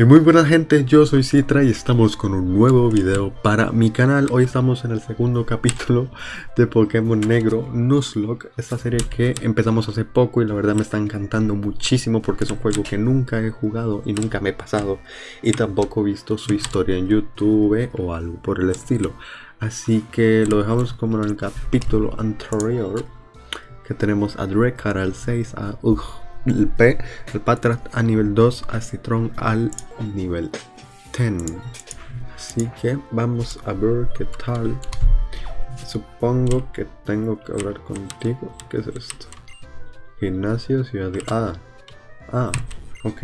Y muy buena gente, yo soy Citra y estamos con un nuevo video para mi canal. Hoy estamos en el segundo capítulo de Pokémon Negro Nuzlocke, esta serie que empezamos hace poco y la verdad me está encantando muchísimo porque es un juego que nunca he jugado y nunca me he pasado y tampoco he visto su historia en YouTube o algo por el estilo. Así que lo dejamos como en el capítulo anterior que tenemos a Drekar al 6, a Ugh el P, el Patrat a nivel 2, a Citron al nivel 10. Así que vamos a ver qué tal. Supongo que tengo que hablar contigo. ¿Qué es esto? Gimnasio, ciudad de... Ah, ah, ok.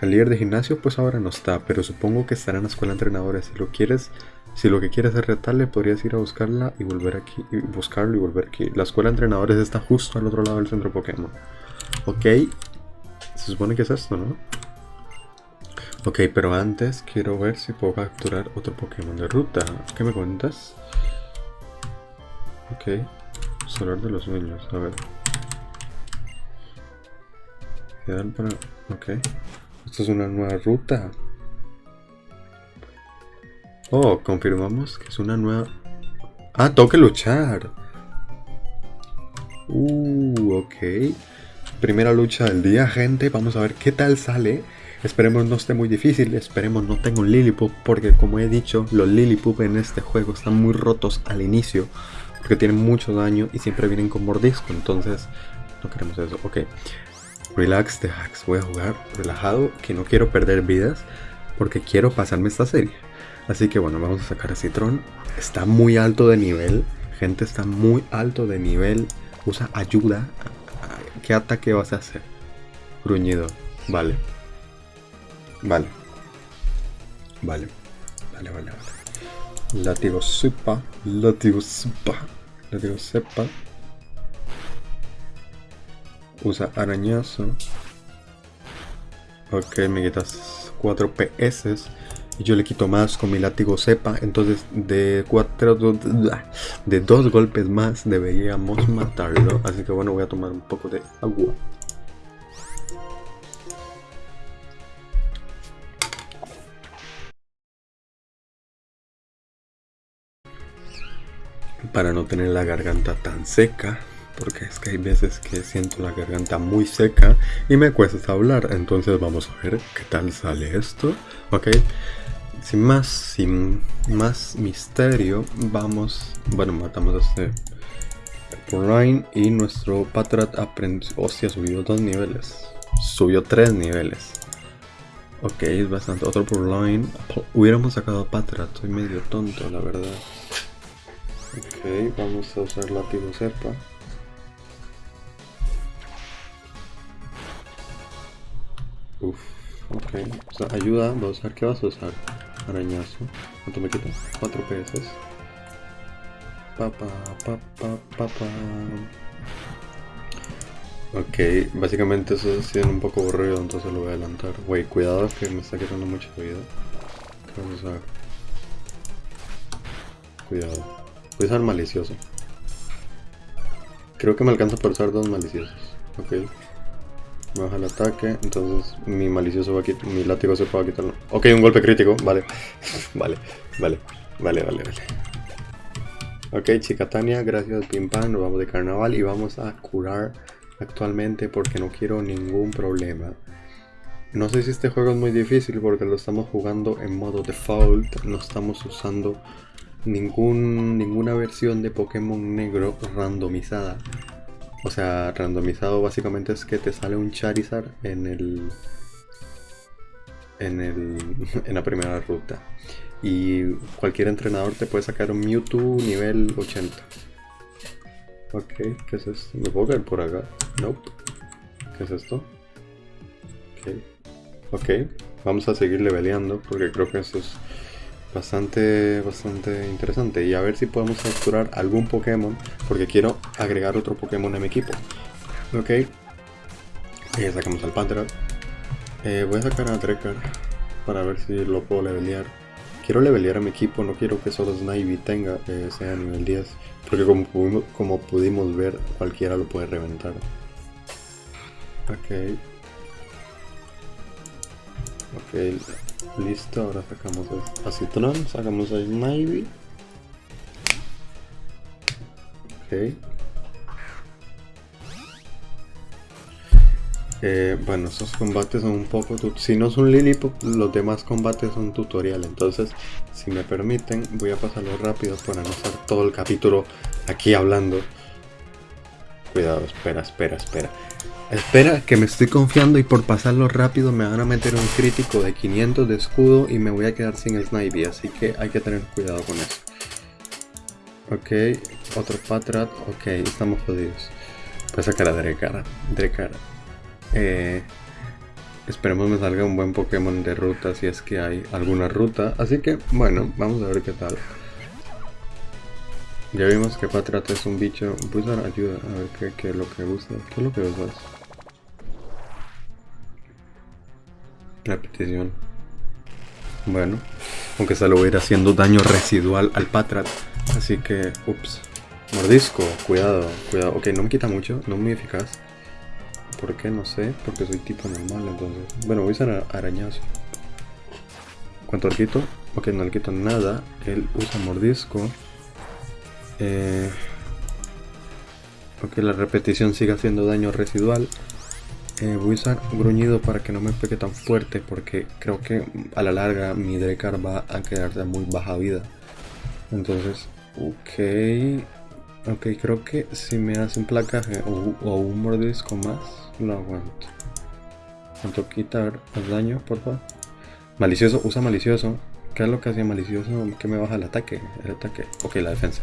El líder de gimnasio pues ahora no está, pero supongo que estará en la escuela de entrenadores. Si lo quieres... Si lo que quieres es retarle, podrías ir a buscarla y volver aquí. Buscarlo y volver aquí. La escuela de entrenadores está justo al otro lado del centro Pokémon. Ok. Se supone que es esto, ¿no? Ok, pero antes quiero ver si puedo capturar otro Pokémon de ruta. ¿Qué me cuentas? Ok. Solar de los niños, a ver. Quedan para... Ok. Esto es una nueva ruta. Oh, confirmamos que es una nueva... Ah, tengo que luchar. Uh, ok. Primera lucha del día, gente. Vamos a ver qué tal sale. Esperemos no esté muy difícil, esperemos no tenga un Lillipup, porque como he dicho, los Lillipup en este juego están muy rotos al inicio, porque tienen mucho daño y siempre vienen con mordisco, entonces no queremos eso. Ok, relax the hacks, voy a jugar relajado, que no quiero perder vidas, porque quiero pasarme esta serie. Así que bueno, vamos a sacar a Citron, está muy alto de nivel, gente está muy alto de nivel, usa ayuda, ¿Qué ataque vas a hacer? Gruñido. Vale. Vale. Vale. Vale, vale, vale. Látigo supa. Látigo supa. Látigo sepa. Usa arañazo. Ok, me quitas 4 PS. Y yo le quito más con mi látigo cepa. Entonces de cuatro de dos golpes más deberíamos matarlo. Así que bueno, voy a tomar un poco de agua. Para no tener la garganta tan seca porque es que hay veces que siento la garganta muy seca y me cuesta hablar entonces vamos a ver qué tal sale esto ok sin más, sin más misterio, vamos, bueno, matamos a este Line y nuestro Patrat aprendió, hostia, subió dos niveles, subió tres niveles. Ok, es bastante, otro Line, hubiéramos sacado a Patrat, soy medio tonto la verdad. Ok, vamos a usar látigo serpa. Uf, ok, ayuda, vamos a ver qué vas a usar. Arañazo. ¿Cuánto me quita? 4 PS. Papa, papa, papa. Ok, básicamente eso es un poco aburrido, entonces lo voy a adelantar. Wey, cuidado que me está quitando mucha vida. ¿Qué a usar? Cuidado. Voy a usar malicioso. Creo que me alcanza por usar dos maliciosos. Ok baja el ataque, entonces mi malicioso va a quitar, mi látigo se puede quitar. Ok, un golpe crítico, vale. vale, vale, vale, vale, vale. Ok, chica Tania, gracias Pim Pam, nos vamos de carnaval y vamos a curar actualmente porque no quiero ningún problema. No sé si este juego es muy difícil porque lo estamos jugando en modo default, no estamos usando ningún, ninguna versión de Pokémon negro randomizada. O sea, randomizado básicamente es que te sale un Charizard en el. En, el, en la primera ruta. Y cualquier entrenador te puede sacar un Mewtwo nivel 80. Ok, ¿qué es esto? ¿Me puedo caer por acá? Nope. ¿Qué es esto? Ok. Ok, vamos a seguir leveleando porque creo que eso es bastante, bastante interesante. Y a ver si podemos capturar algún Pokémon, porque quiero agregar otro Pokémon a mi equipo. Ok. Sacamos al Pantera. Eh, voy a sacar a Drekar para ver si lo puedo levelear. Quiero levelear a mi equipo, no quiero que solo Snivy tenga, eh, sea nivel 10. Porque como, como pudimos ver, cualquiera lo puede reventar. Ok. Ok, Listo, ahora sacamos a Citron, sacamos a Snivy. Ok. Eh, bueno, estos combates son un poco... Si no son Lilliput, los demás combates son tutorial. Entonces, si me permiten, voy a pasarlo rápido para no estar todo el capítulo aquí hablando. Cuidado, espera, espera, espera. Espera, que me estoy confiando y por pasarlo rápido me van a meter un crítico de 500 de escudo y me voy a quedar sin el snipe, así que hay que tener cuidado con eso. Ok, otro Patrat, ok, estamos jodidos. Voy a sacar a Drekar, Drekar. Eh, esperemos me salga un buen Pokémon de ruta si es que hay alguna ruta. Así que, bueno, vamos a ver qué tal. Ya vimos que Patrat es un bicho. Dar ayuda a ver qué, es lo que gusta. ¿Qué es lo que usas? Repetición. Bueno, aunque se lo voy a ir haciendo daño residual al Patrat. Así que, ups. Mordisco, cuidado, cuidado. Ok, no me quita mucho, no muy eficaz. ¿Por qué? No sé, porque soy tipo normal, entonces... Bueno, voy a usar arañazo. ¿Cuánto le quito? Ok, no le quito nada. Él usa mordisco. Eh... Ok, la repetición sigue haciendo daño residual. Voy a usar gruñido para que no me pegue tan fuerte porque creo que a la larga mi Drekar va a quedar de muy baja vida. Entonces, ok. Ok, creo que si me hace un placaje o un mordisco más, lo aguanto. ¿Cuánto quitar el daño, por favor? Malicioso, usa malicioso. ¿Qué es lo que hacía malicioso? Que me baja el ataque. El ataque. Ok, la defensa.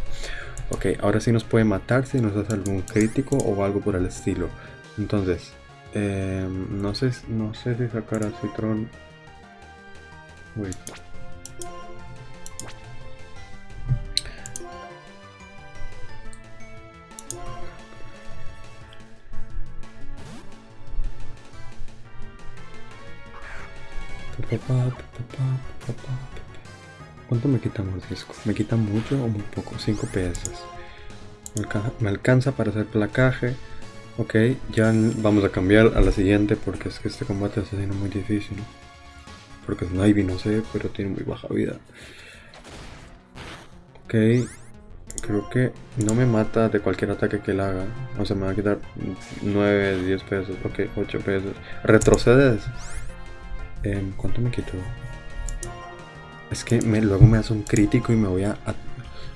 Ok, ahora sí nos puede matar si nos hace algún crítico o algo por el estilo. Entonces, eh, no sé no sé si sacar a Citron. Wait. ¿Cuánto me quita mordisco? ¿Me quita mucho o muy poco? 5 PS. Me alcanza para hacer placaje. Ok, ya vamos a cambiar a la siguiente porque es que este combate está siendo muy difícil. Porque es Ivy, no sé, pero tiene muy baja vida. Ok, creo que no me mata de cualquier ataque que él haga. O sea, me va a quitar 9, 10 pesos. Ok, 8 pesos. ¿Retrocedes? Em, ¿Cuánto me quitó? Es que luego me hace un crítico y me voy a,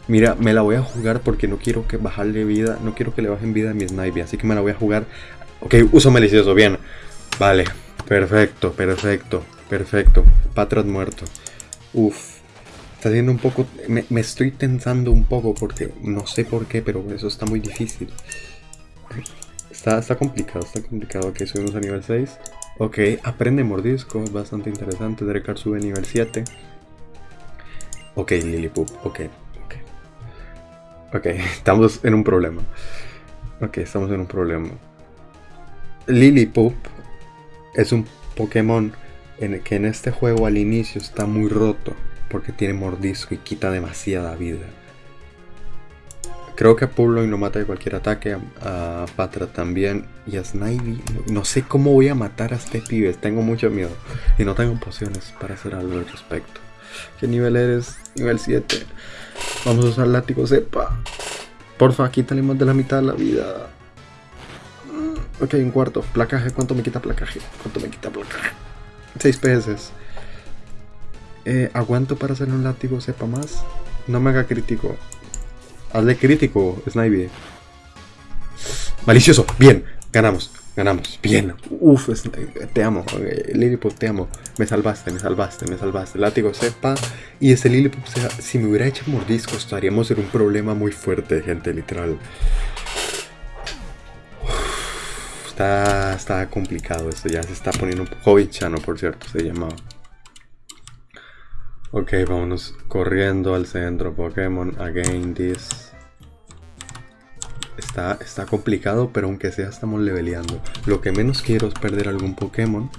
Mira, me la voy a jugar porque no quiero que bajarle vida. No quiero que le bajen vida a mi snipe. Así que me la voy a jugar. Ok, uso malicioso, bien. Vale, perfecto, perfecto, perfecto. Patrat muerto. Uf. Está siendo un poco... Me, estoy tensando un poco porque no sé por qué, pero eso está muy difícil. Está, está complicado, está complicado. Ok, subimos a nivel 6. Ok, aprende mordisco, bastante interesante. Drekar sube nivel 7. Ok, Lilliput, ok, ok. Estamos en un problema. Ok, estamos en un problema. Lilliput es un Pokémon que en este juego al inicio está muy roto porque tiene mordisco y quita demasiada vida. Creo que a Purloin lo mata de cualquier ataque, a, Patra también y a Snivy. No, sé cómo voy a matar a este pibe, tengo mucho miedo. Y no tengo pociones para hacer algo al respecto. ¿Qué nivel eres? Nivel 7. Vamos a usar látigo cepa. Porfa, quítale más de la mitad de la vida. Ok, un cuarto. Placaje, ¿cuánto me quita placaje? ¿Cuánto me quita placaje? 6 PS. Eh, ¿Aguanto para hacer un látigo cepa más? No me haga crítico. Hazle crítico, Snivy. Malicioso, bien, ganamos, ganamos, bien. Uf, te amo, Lilliput, te amo. Me salvaste, me salvaste, me salvaste. Látigo sepa. Y ese Lilliput, si me hubiera hecho mordisco, estaríamos en un problema muy fuerte, gente, literal. está, está complicado esto, ya se está poniendo un poco bichano, por cierto, se llamaba. Ok, vámonos corriendo al centro Pokémon. Again this está, complicado, pero aunque sea estamos leveleando. Lo que menos quiero es perder algún Pokémon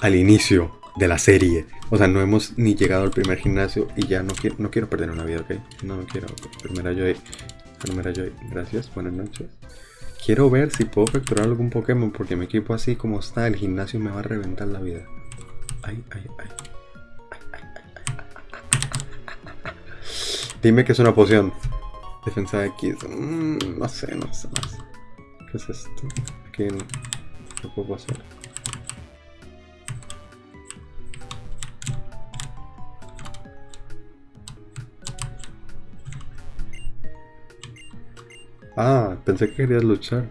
al inicio de la serie. O sea, no hemos ni llegado al primer gimnasio y ya no quiero, no quiero perder una vida, ¿ok? No, no quiero. Primera Joy. Primera Joy. Gracias, buenas noches. Quiero ver si puedo capturar algún Pokémon porque mi equipo así como está, el gimnasio me va a reventar la vida. Ay, ay, ay. Dime que es una poción. Defensa X. Mm, no sé, no sé, no sé. ¿Qué es esto? ¿Qué, ¿Qué puedo hacer? Ah, pensé que querías luchar.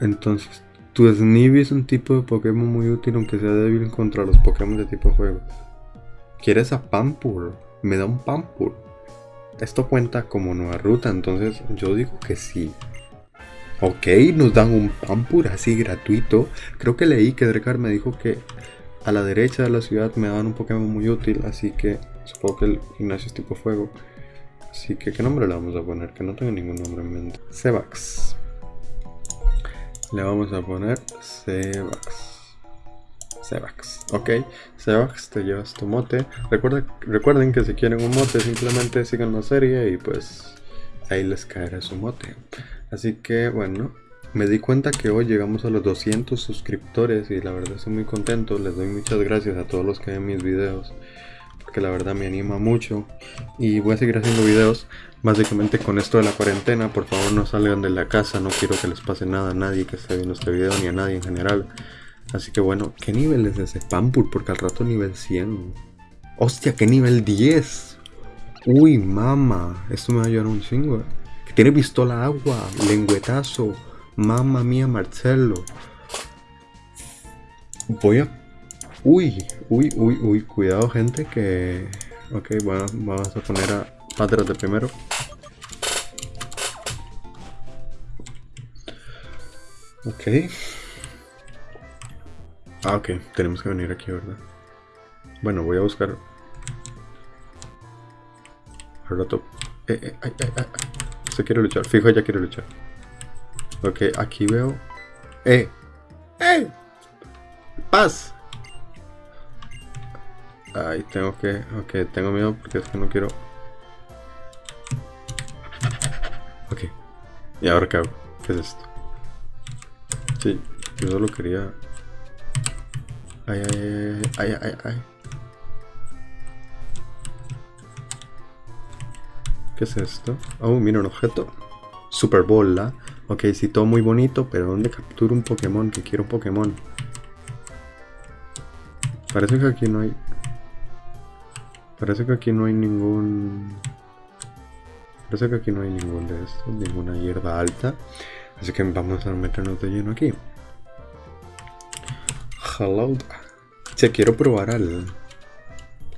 Entonces, tu Snivy es un tipo de Pokémon muy útil aunque sea débil contra los Pokémon de tipo fuego. ¿Quieres a Pampur? Me da un Pampur. Esto cuenta como nueva ruta, entonces yo digo que sí. Ok, nos dan un Pampur así gratuito. Creo que leí que Drekar me dijo que a la derecha de la ciudad me daban un Pokémon muy útil, así que supongo que el gimnasio es tipo fuego. Así que, ¿qué nombre le vamos a poner? Que no tengo ningún nombre en mente. Sebax. Le vamos a poner Sebax. Sebax. Ok, Sebax, te llevas tu mote. recuerden que si quieren un mote, simplemente sigan la serie y pues ahí les caerá su mote. Así que, bueno, me di cuenta que hoy llegamos a los 200 suscriptores y la verdad estoy muy contento. Les doy muchas gracias a todos los que ven mis videos que la verdad me anima mucho y voy a seguir haciendo videos básicamente con esto de la cuarentena por favor no salgan de la casa no quiero que les pase nada a nadie que esté viendo este video ni a nadie en general así que bueno ¿qué nivel es ese Pampur? porque al rato nivel 100 hostia ¿qué nivel 10? uy mama esto me va a ayudar un chingo que tiene pistola agua lengüetazo mamma mía Marcelo voy a Uy, uy, uy, uy, cuidado gente que... Ok, bueno, vamos a poner a Patras de primero. Ok. Ah, ok, tenemos que venir aquí, ¿verdad? Bueno, voy a buscar... Al. Eh, eh, Se quiere luchar, fijo, ya quiere luchar. Ok, aquí veo... ¡Eh! ¡Eh! ¡Paz! Ay, tengo que... Ok, tengo miedo porque es que no quiero... Ok. ¿Y ahora qué hago? ¿Qué es esto? Sí, yo solo quería... Ay, ay, ay, ay, ay, ay. ¿Qué es esto? Oh, mira un objeto. Super Bola. Ok, sí, todo muy bonito, pero ¿dónde capturo un Pokémon? Que quiero un Pokémon. Parece que aquí no hay... Parece que aquí no hay ningún... Parece que aquí no hay ningún de estos, ninguna hierba alta. Así que vamos a meternos de lleno aquí. Hello. Si quiero probar al...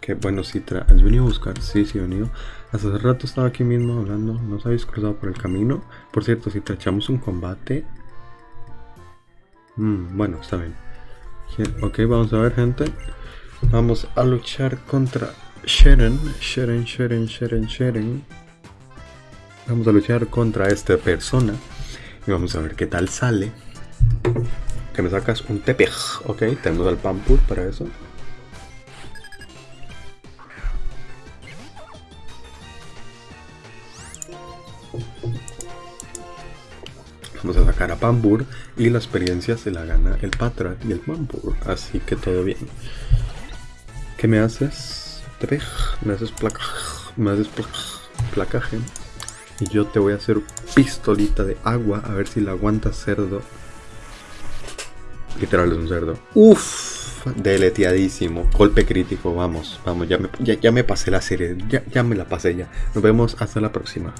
Que bueno, si ¿has venido a buscar? Sí, sí he venido. Hace rato estaba aquí mismo hablando. No os habéis cruzado por el camino. Por cierto, si echamos un combate... Mm, bueno, está bien. Ok, vamos a ver gente. Vamos a luchar contra Sharon, Sharon, Sharon, Sharon, Sharon. Vamos a luchar contra esta persona. Y vamos a ver qué tal sale. Que me sacas un tepej. Ok, tenemos al Pampur para eso. Vamos a sacar a Pampur y la experiencia se la gana el Patrat y el Pampur. Así que todo bien. ¿Qué me haces? me haces placaje, me haces placaje. Y yo te voy a hacer pistolita de agua a ver si la aguanta cerdo. Literal es un cerdo. Uff, deleteadísimo. Golpe crítico, vamos, vamos, ya me, ya, me pasé la serie, ya, ya me la pasé ya. Nos vemos hasta la próxima.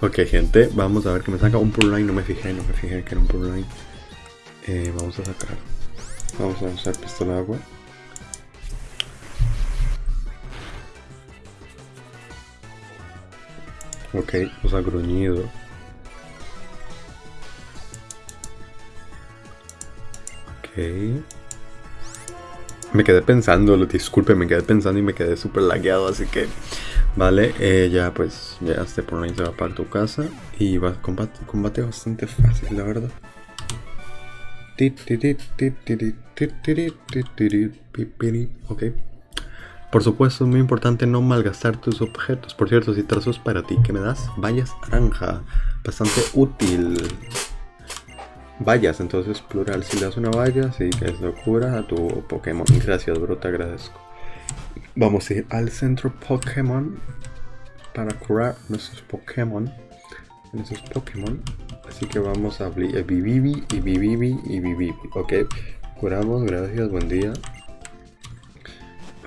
Ok gente, vamos a ver que me saca un Purline, no me fijé, no me fijé que era un Purline. Eh, vamos a sacar Vamos a usar pistola de agua. Ok, usa gruñido. Me quedé pensando, disculpe, me quedé pensando y me quedé súper lagueado, así que... Vale, eh, ya pues, ya este por ahí se va para tu casa y va combate, combate bastante fácil, la verdad. Ok. Por supuesto, es muy importante no malgastar tus objetos. Por cierto, si trazos para ti, ¿qué me das? Vallas naranja. Bastante útil. Vallas, entonces plural. Si le das una valla, sí es locura a tu Pokémon. Gracias, bro, te agradezco. Vamos a ir al centro Pokémon para curar nuestros Pokémon. Nuestros Pokémon. Así que vamos a Bibibi y Bibibi y Bibibi. Ok, curamos, gracias, buen día.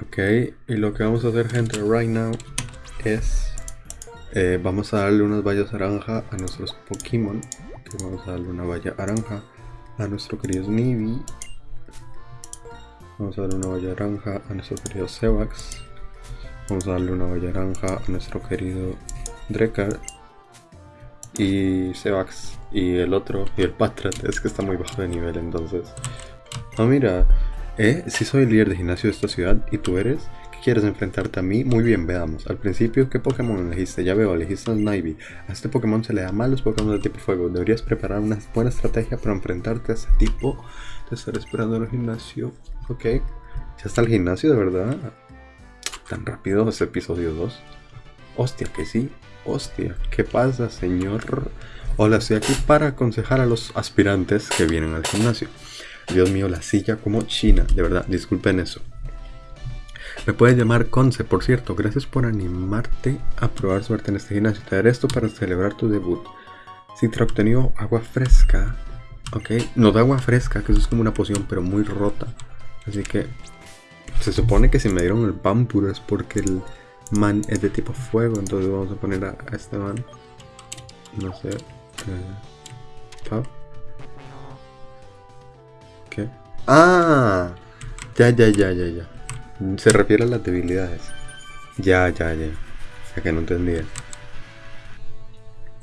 Ok, y lo que vamos a hacer, gente, right now es. Eh, vamos a darle unas vallas naranja a nuestros Pokémon. vamos a darle una valla naranja a nuestro querido Snivy. Vamos a darle una valla naranja a nuestro querido Sevax. Vamos a darle una valla naranja a nuestro querido Drekar. Y Sevax. Y el otro, y el Patrat, es que está muy bajo de nivel entonces. Ah, mira. Eh, si soy el líder de gimnasio de esta ciudad y tú eres, ¿qué quieres enfrentarte a mí? Muy bien, veamos. Al principio, ¿qué Pokémon elegiste? Ya veo, elegiste a Snivy. A este Pokémon se le da mal los Pokémon de tipo fuego. Deberías preparar una buena estrategia para enfrentarte a ese tipo. Te estaré esperando en el gimnasio. Ok. Ya está el gimnasio, de verdad. Tan rápido ese episodio 2. Hostia, que sí. Hostia, ¿qué pasa, señor? Hola, estoy aquí para aconsejar a los aspirantes que vienen al gimnasio. Dios mío, la silla como China, de verdad, disculpen eso. Me puedes llamar Conce, por cierto, gracias por animarte a probar suerte en este gimnasio. Te daré esto para celebrar tu debut. Ha obtenido agua fresca, ok, no da agua fresca, que eso es como una poción, pero muy rota. Así que se supone que si me dieron el Pampuro es porque el man es de tipo fuego, entonces vamos a poner a, este man. No sé. Eh, ¿Qué? Ah, ya, ya, ya, ya, ya. Se refiere a las debilidades. Ya, ya, ya. Ya que no entendía.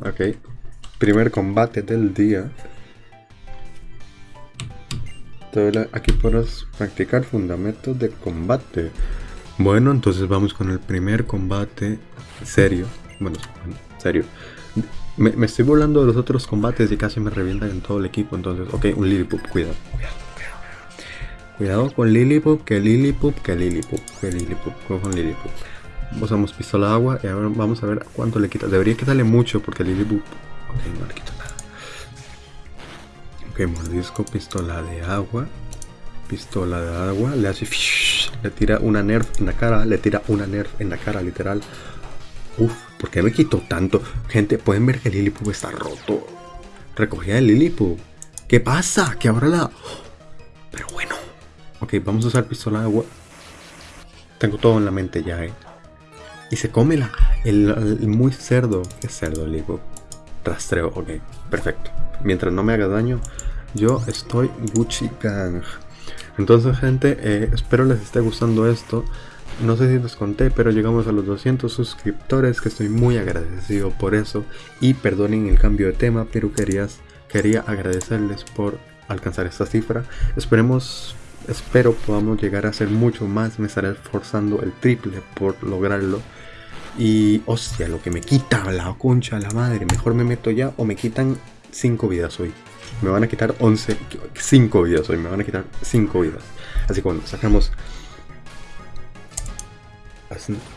Ok. Primer combate del día. Aquí podrás practicar fundamentos de combate. Bueno, entonces vamos con el primer combate serio. Bueno, serio. Me, estoy volando de los otros combates y casi me revientan en todo el equipo. Entonces, ok, un Lilliput, cuidado, cuidado, cuidado. Cuidado con Lilliput, que Lilliput, que Lilliput, que Lilliput, con Lilliput. Usamos pistola de agua y ahora vamos a ver cuánto le quita. Debería quitarle mucho porque Lilliput. Ok, no le quita nada. Ok, mordisco, pistola de agua. Pistola de agua, le hace. Le tira una nerf en la cara, le tira una nerf en la cara, literal. Uf, ¿por qué me quitó tanto? Gente, pueden ver que Lilipu está roto. Recogida el Lilipu. ¿Qué pasa? Que ahora la... Pero bueno. Ok, vamos a usar pistola de agua. Tengo todo en la mente ya, eh. Y se come la... El, muy cerdo. ¿Qué cerdo, Lilipu? Rastreo, ok. Perfecto. Mientras no me haga daño, yo estoy Gucci Gang. Entonces, gente, eh, espero les esté gustando esto. No sé si les conté, pero llegamos a los 200 suscriptores, que estoy muy agradecido por eso. Y perdonen el cambio de tema, pero querías, quería agradecerles por alcanzar esta cifra. Esperemos, espero podamos llegar a ser mucho más. Me estaré esforzando el triple por lograrlo. Y hostia, lo que me quita la concha, la madre. Mejor me meto ya o me quitan 5 vidas hoy. Me van a quitar 11, 5 vidas hoy. Me van a quitar 5 vidas. Así que bueno, sacamos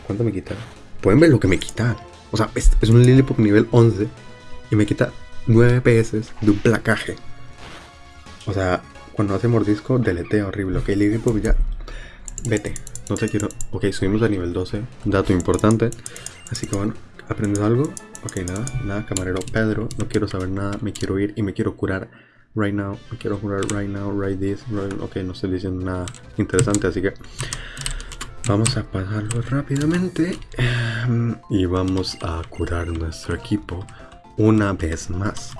¿Cuánto me quita? Pueden ver lo que me quita. O sea, es, un Lilliput nivel 11 y me quita 9 PS de un placaje. O sea, cuando hace mordisco, deletea horrible. Ok, Lilliput ya. Vete. No te quiero. Ok, subimos a nivel 12. Dato importante. Así que bueno, ¿aprendes algo? Ok, nada, nada, camarero Pedro. No quiero saber nada. Me quiero ir y me quiero curar right now. Me quiero curar right now, right this. ok, no estoy diciendo nada interesante, así que Vamos a pasarlo rápidamente em, y vamos a curar nuestro equipo una vez más.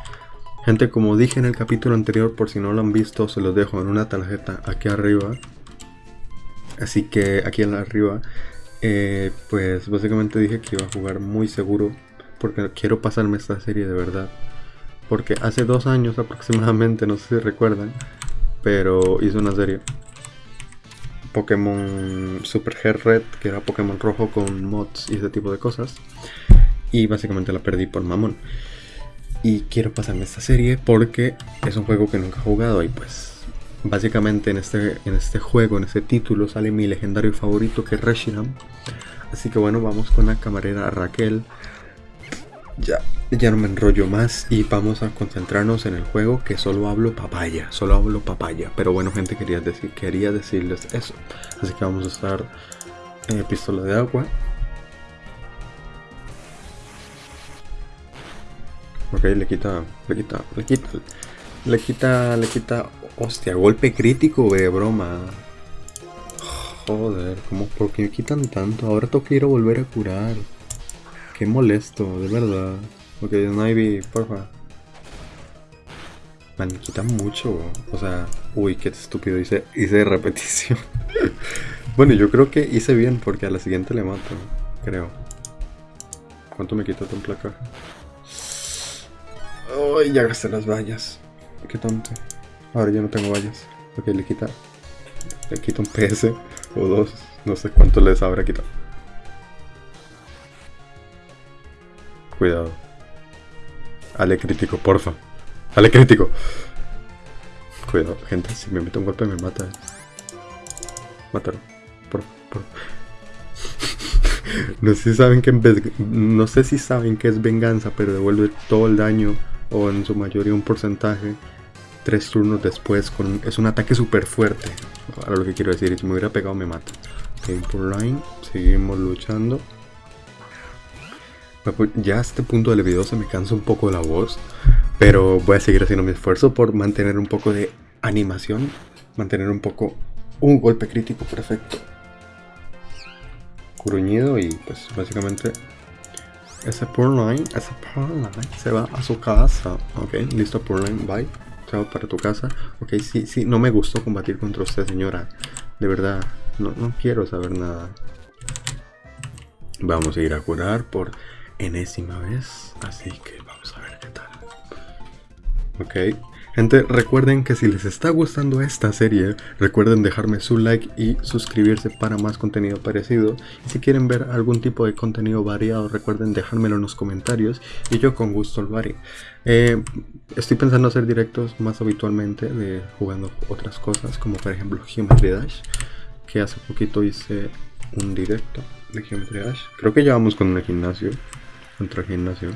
Gente, como dije en el capítulo anterior, por si no lo han visto, se los dejo en una tarjeta aquí arriba. Así que aquí arriba, eh, pues básicamente dije que iba a jugar muy seguro porque quiero pasarme esta serie de verdad. Porque hace dos años aproximadamente, no sé si recuerdan, pero hice una serie Pokémon Super Hair Red, que era Pokémon rojo con mods y ese tipo de cosas. Y básicamente la perdí por mamón. Y quiero pasarme esta serie porque es un juego que nunca he jugado y pues básicamente en este, en este juego, en este título, sale mi legendario favorito que es Reshiram. Así que bueno, vamos con la camarera Raquel. ya, ya no me enrollo más y vamos a concentrarnos en el juego que solo hablo papaya, solo hablo papaya. Pero bueno, gente, quería, decir, quería decirles eso. Así que vamos a estar en pistola de agua. Ok, le quita, le quita, le quita, le quita, le quita, hostia, golpe crítico de broma. Joder, ¿cómo, ¿por qué me quitan tanto? Ahora tengo que ir a volver a curar. Qué molesto, de verdad. Ok, Snivy, porfa. Man, quitan mucho. O sea, uy, qué estúpido. Hice, hice repetición. bueno, yo creo que hice bien porque a la siguiente le mato. Creo. ¿Cuánto me quita tu placa? Ay, ya gasté las vallas. Qué tonto. Ahora ya no tengo vallas. Ok, le quita. Le quita un PS o dos. No sé cuánto les habrá quitado. Cuidado. Ale crítico, porfa. Ale crítico. Cuidado, gente, si me meto un golpe me mata. Mátalo. Por, por. no sé si saben que no sé si saben que es venganza, pero devuelve todo el daño o en su mayoría un porcentaje tres turnos después con es un ataque súper fuerte. Ahora lo que quiero decir, si me hubiera pegado me mata. Ok, por line, seguimos luchando. Pues, ya a este punto del video se me cansa un poco la voz, pero voy a seguir haciendo mi esfuerzo por mantener un poco de animación, mantener un poco un golpe crítico perfecto. Gruñido y pues básicamente ese line, ese line se va a su casa. Ok, listo line, bye. Chao para tu casa. Ok, sí, sí, no me gustó combatir contra usted señora. De verdad, no, no quiero saber nada. Vamos a ir a curar por enésima vez, así que vamos a ver qué tal. Ok, gente, recuerden que si les está gustando esta serie, recuerden dejarme su like y suscribirse para más contenido parecido. Y si quieren ver algún tipo de contenido variado, recuerden dejármelo en los comentarios y yo con gusto lo haré. Eh, estoy pensando hacer directos más habitualmente de jugando otras cosas, como por ejemplo Geometry Dash, que hace poquito hice un directo de Geometry Dash. Creo que ya vamos con el gimnasio contra gimnasio.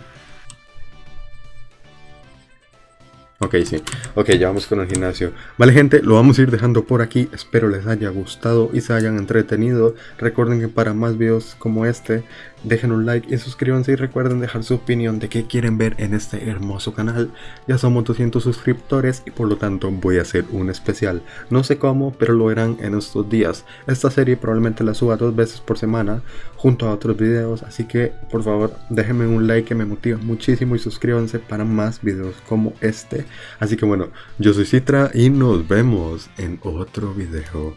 Ok, sí. Ok, ya vamos con el gimnasio. Vale, gente, lo vamos a ir dejando por aquí. Espero les haya gustado y se hayan entretenido. Recuerden que para más videos como este, dejen un like y suscríbanse y recuerden dejar su opinión de qué quieren ver en este hermoso canal. Ya somos 200 suscriptores y por lo tanto voy a hacer un especial. No sé cómo, pero lo verán en estos días. Esta serie probablemente la suba dos veces por semana junto a otros videos, así que por favor déjenme un like que me motiva muchísimo y suscríbanse para más videos como este. Así que bueno, yo soy Citra y nos vemos en otro video.